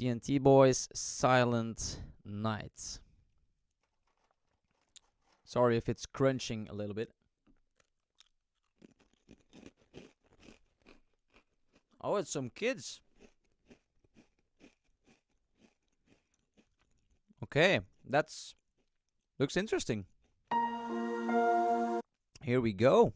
TNT Boys, Silent Night. Sorry if it's crunching a little bit. Oh, it's some kids. Okay, that's looks interesting. Here we go.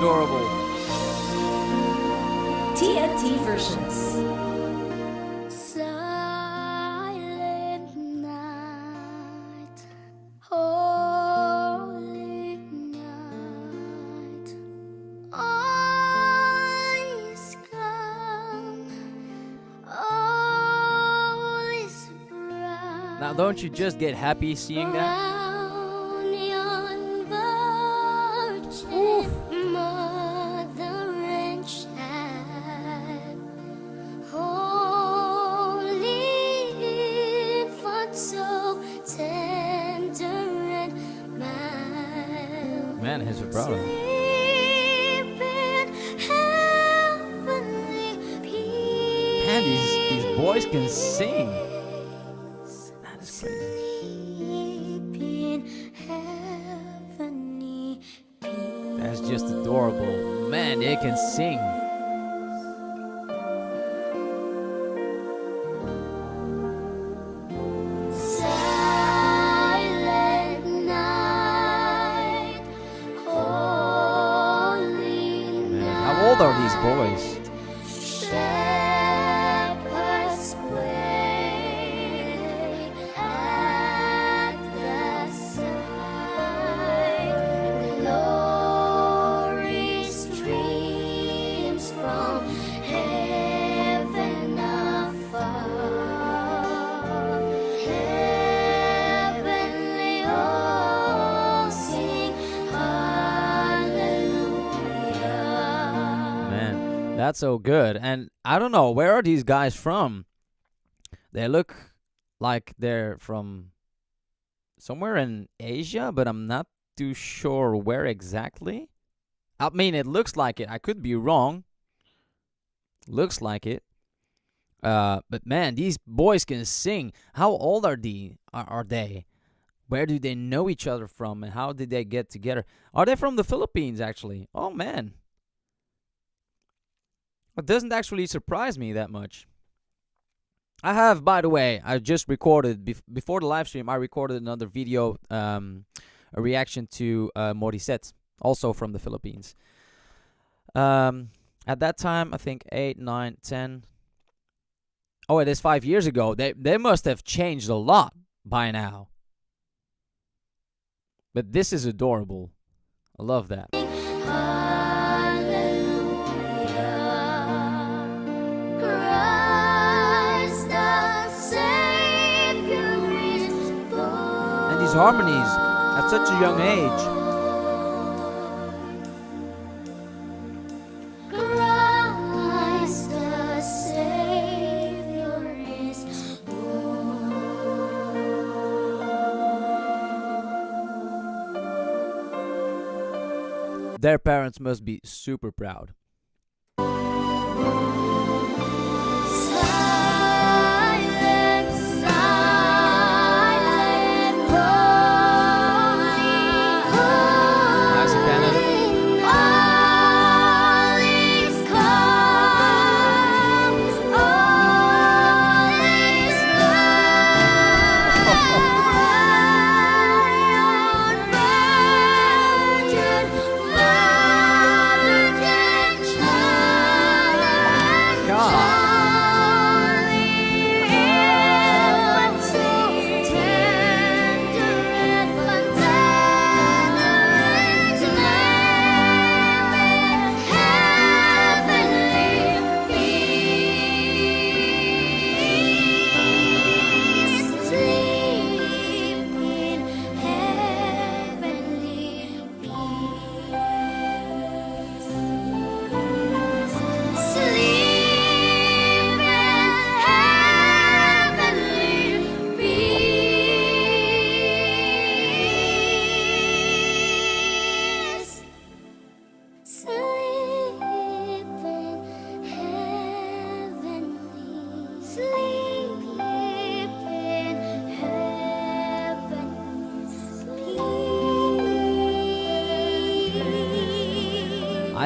Adorable. TNT versions. Silent night, holy night, all is calm, all is bright. Now, don't you just get happy seeing that? Man, he's heavenly peace. Man, these, these boys can sing. That is crazy. That's just adorable. Man, they can sing. Are these boys? So good. And I don't know, where are these guys from? They look like they're from somewhere in Asia, but I'm not too sure where exactly. I mean, it looks like it. I could be wrong. Looks like it. Uh, but man, these boys can sing. How old are the are, are they? Where do they know each other from, and how did they get together? Are they from the Philippines? Actually, oh man, it doesn't actually surprise me that much. I have, by the way, I just recorded bef- before the live stream. I recorded another video, um, a reaction to uh, Morissette, also from the Philippines. Um, at that time, I think eight, nine, ten. Oh, it is five years ago. They they must have changed a lot by now. But this is adorable. I love that. Harmonies at such a young age. Christ the Savior is born. Their parents must be super proud.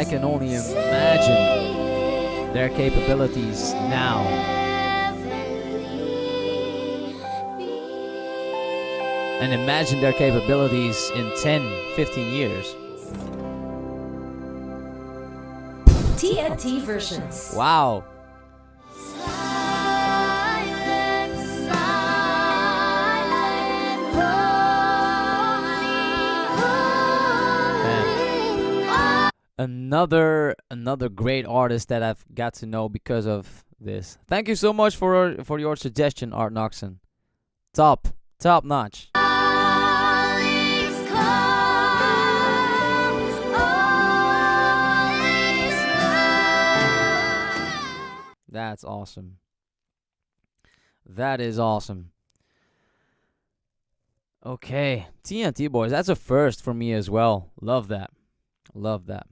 I can only imagine their capabilities now. And imagine their capabilities in 10, 15 years. TNT versions. Wow. Another another great artist that I've got to know because of this. Thank you so much for for your suggestion, Art Noxon. Top, top notch. That's awesome. That is awesome. Okay, TNT boys, that's a first for me as well. Love that. Love that.